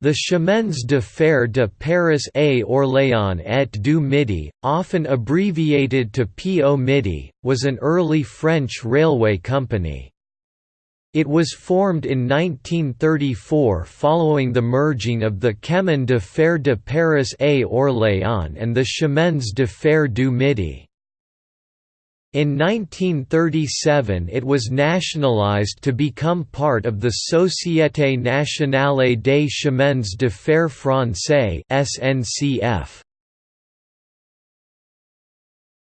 The Chemins de Fer de Paris à Orléans et du Midi, often abbreviated to PO Midi, was an early French railway company. It was formed in 1934 following the merging of the Chemin de Fer de Paris à Orléans and the Chemins de Fer du Midi. In 1937 it was nationalized to become part of the Société nationale des chemins de fer français SNCF.